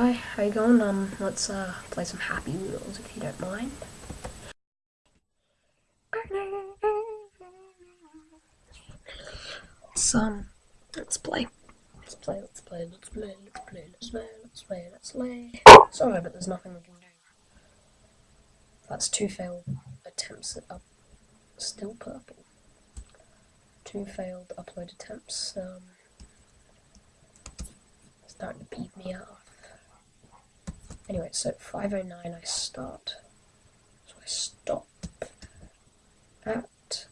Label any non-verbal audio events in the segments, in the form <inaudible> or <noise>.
Hi, how you going? Um, let's uh play some Happy Wheels if you don't mind. Let's um, let's play. Let's play. Let's play. Let's play. Let's play. Let's play. Let's play. Let's play. Sorry, but there's nothing we can do. That's two failed attempts at up. Still purple. Two failed upload attempts. Um, starting to peeve me off. Anyway, so 509 I start. So I stop at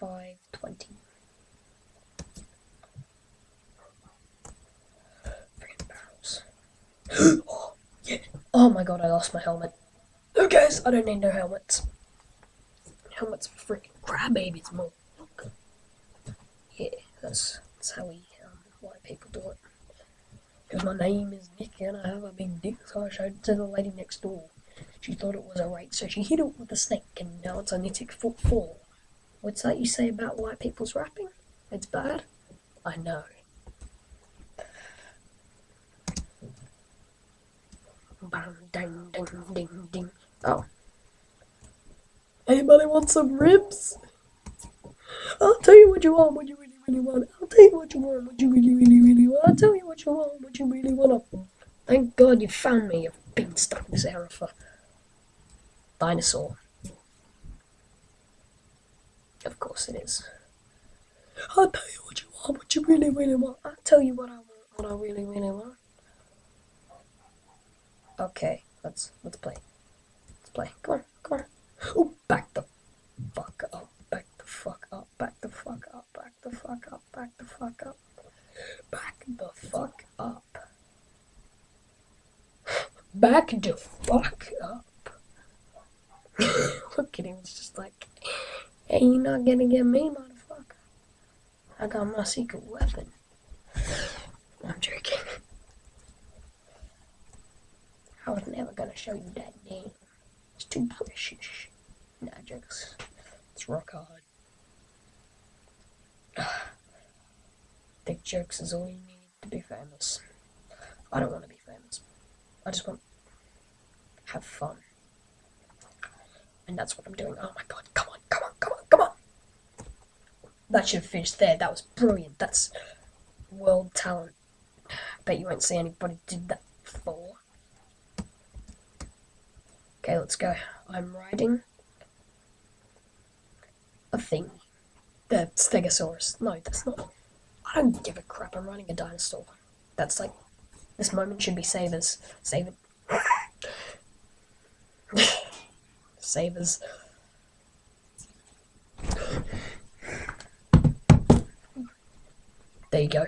520. Freaking barrels. <gasps> oh, yeah. oh my god, I lost my helmet. Who cares? I don't need no helmets. Helmets for freaking crab babies more. Yeah, that's, that's how we, um, white people do it. Because my name is Nick and I have a big dick, so I showed it to the lady next door. She thought it was a rake, so she hit it with a snake, and now it's only six foot four. What's that you say about white people's rapping? It's bad? I know. Ding, ding, ding, ding. Oh. Anybody want some ribs? I'll tell you what you want, what you really, want. I'll tell you what you want, what you really, really, really want. I'll tell you what you want, what you really want. Thank God you found me. You've been stuck in this era for dinosaur. Of course it is. I'll tell you what you want, what you really, really want. I'll tell you what I want, what I really, really want. Okay, let's let's play. Let's play. Come on, come on. Oh, back the fuck up, back the fuck up, back the fuck up, back the fuck up, back the fuck up, back the fuck up, back the fuck up. Look at him, it's just like, hey, you're not gonna get me, motherfucker. I got my secret weapon. I'm joking. I was never gonna show you that name. It's too precious. Nah, jokes. It's rock hard. <sighs> Big jokes is all you need to be famous. I don't want to be famous. I just want have fun. And that's what I'm doing. Oh my god, come on, come on, come on, come on! That should have finished there. That was brilliant. That's world talent. Bet you won't see anybody did that before. Okay, let's go. I'm riding a thing. The Stegosaurus. No, that's not. I don't give a crap. I'm riding a dinosaur. That's like. This moment should be Savers. Save it. Savers. There you go.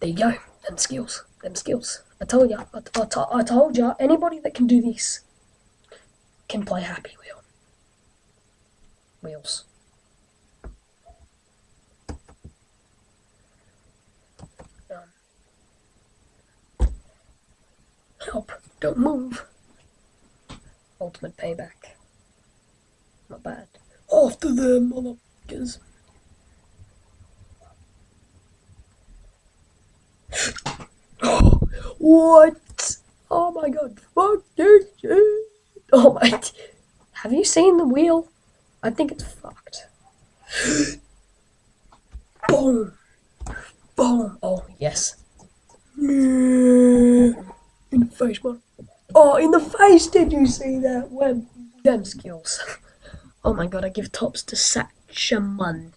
There you go. Them skills. Them skills. I told ya. I, I, I told ya. Anybody that can do this can play Happy Wheel. Wheels. Um, help! Don't move! Ultimate payback. Not bad. After them, motherfuckers! <gasps> what? Oh my god, fuck this shit! Oh my. <laughs> Have you seen the wheel? I think it's fucked. <gasps> Boom. Boom. Oh, yes. In the face, man. Oh, in the face, did you see that? When them skills. <laughs> Oh my god, I give tops to Satchaman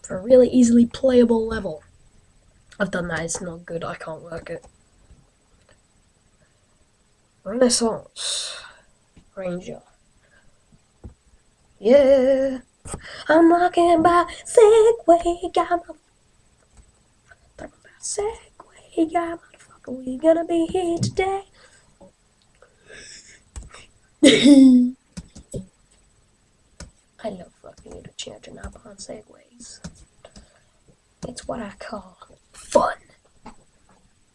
for a really easily playable level. I've done that, it's not good, I can't work it. Renaissance. Ranger. Yeah, I'm talking about Segway, got my talking about Segway, got motherfucker. We gonna be here today. I love fucking little children up on segways. It's what I call fun.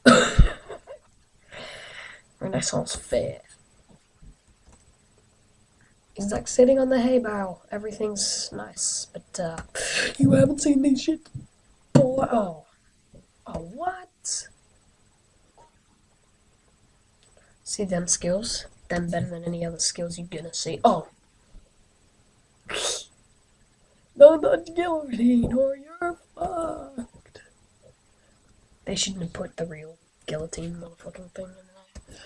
<laughs> Renaissance fair. He's like sitting on the hay bale. Everything's nice, but uh, you haven't seen these shit. Boy, oh, oh, what? See them skills? Them better than any other skills you're gonna see. Oh! <sighs> Don't guillotine or you're fucked. They shouldn't have put the real guillotine motherfucking thing in there.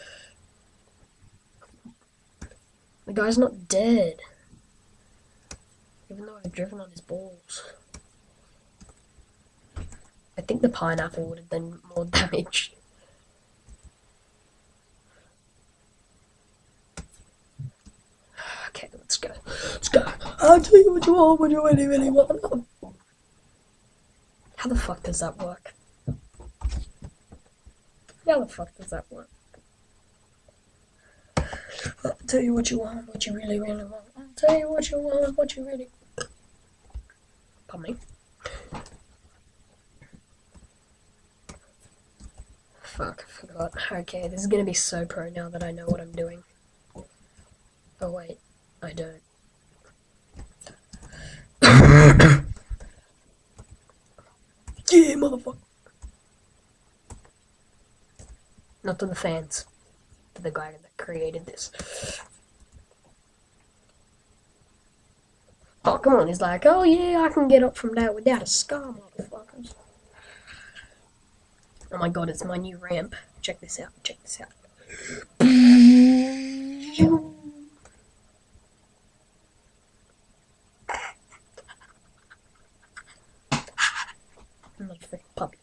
The guy's not dead. Even though I've driven on his balls. I think the pineapple would have done more <laughs> damage. Okay, let's go. Let's go. I'll tell you what you want when you really, really want. How the fuck does that work? How the fuck does that work? I'll tell you what you want, what you really, really want. I'll tell you what you want, what you really. Pardon me. Fuck, I forgot. Okay, this is gonna be so pro now that I know what I'm doing. Oh wait, I don't. Yeah, motherfucker. Not to the fans, to the guy that created this. Oh, come on, he's like, oh yeah, I can get up from that without a scar, motherfuckers. Oh my god, it's my new ramp. Check this out, check this out. I'm not a freaking puppy.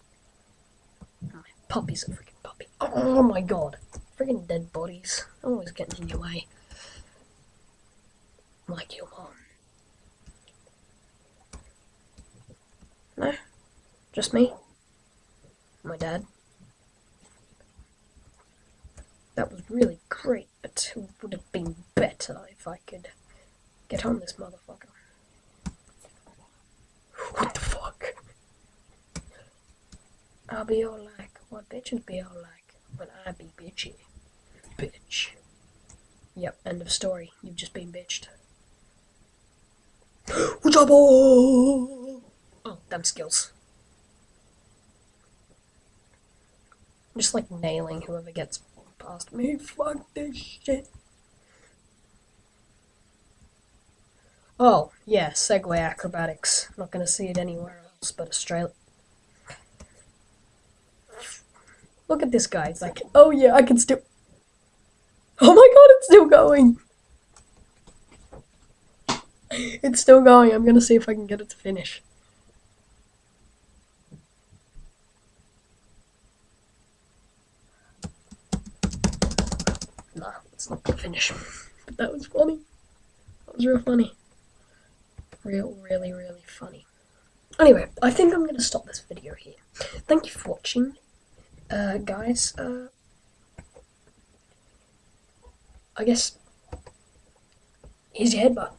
My puppy's a freaking puppy. Oh my god. Freaking dead bodies. Always getting in your way. Like your mom. No? Just me? My dad? That was really great, but it would have been better if I could get on this motherfucker. What the fuck? I'll be all like, what bitches be all like when I be bitchy. Bitch. Yep, end of story. You've just been bitched. <gasps> Up, oh? Them skills. I'm just like nailing whoever gets past me. Fuck this shit. Oh, yeah, Segway acrobatics. Not gonna see it anywhere else but Australia. Look at this guy. It's like, oh yeah, I can still. Oh my god, it's still going! It's still going. I'm gonna see if I can get it to finish. Nah, it's not gonna finish. But that was funny. That was real funny. Real, really, really funny. Anyway, I think I'm gonna stop this video here. Thank you for watching. Uh, guys, uh, I guess here's your headbutt.